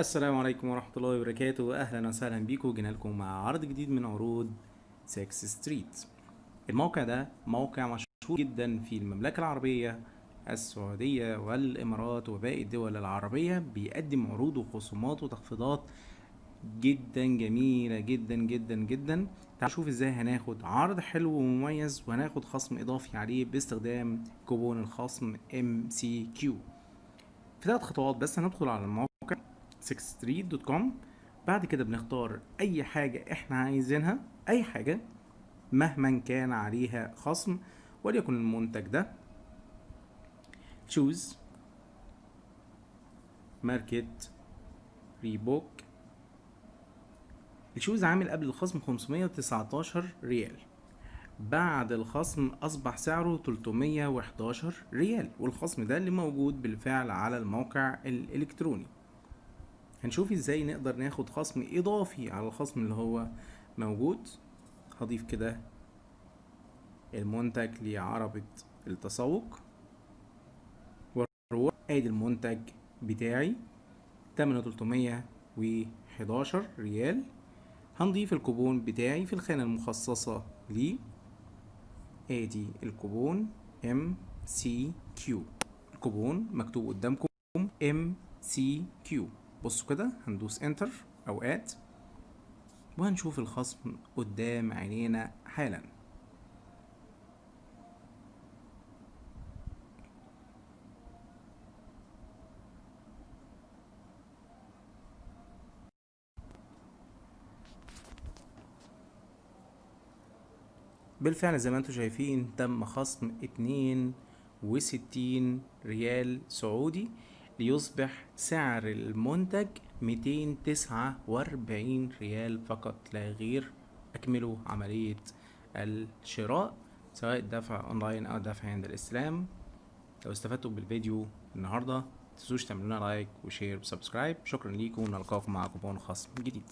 السلام عليكم ورحمة الله وبركاته. أهلا وسهلا بيكم. جينا لكم مع عرض جديد من عروض 6 ستريت الموقع ده موقع مشهور جدا في المملكة العربية السعودية والإمارات وباقي الدول العربية. بيقدم عروض وخصومات وتخفيضات جدا جميلة جدا جدا جدا. تعالوا نشوف إزاي هناخد عرض حلو ومميز وهناخد خصم إضافي عليه باستخدام كوبون الخصم MCQ في ثلاث خطوات بس هندخل على الموقع 6thstreet.com بعد كده بنختار أي حاجة إحنا عايزينها أي حاجة مهما كان عليها خصم وليكن المنتج ده. Shoes ماركة Reebok ال shoes عامل قبل الخصم 519 ريال. بعد الخصم أصبح سعره 311 ريال والخصم ده اللي موجود بالفعل على الموقع الإلكتروني. هنشوف إزاي نقدر ناخد خصم اضافي على الخصم اللي هو موجود. هضيف كده المنتج لعربة التسوق. وأروح ادي المنتج بتاعي. تمنه تلتمية وحداشر ريال. هنضيف الكوبون بتاعي في الخانة المخصصة لي. ادي الكوبون MCQ الكوبون مكتوب قدامكم. MCQ بصوا كده هندوس enter أو add وهنشوف الخصم قدام عينينا حالا. بالفعل زي ما أنتم شايفين تم خصم اتنين وستين ريال سعودي. ليصبح سعر المنتج 249 ريال فقط لا غير اكملوا عملية الشراء سواء دفع أونلاين أو دفع عند الاستلام لو استفدتوا بالفيديو النهاردة متنسوش تعملونا like و share و subscribe. شكرا ليكم ونلقاكم مع كوبون خصم جديد.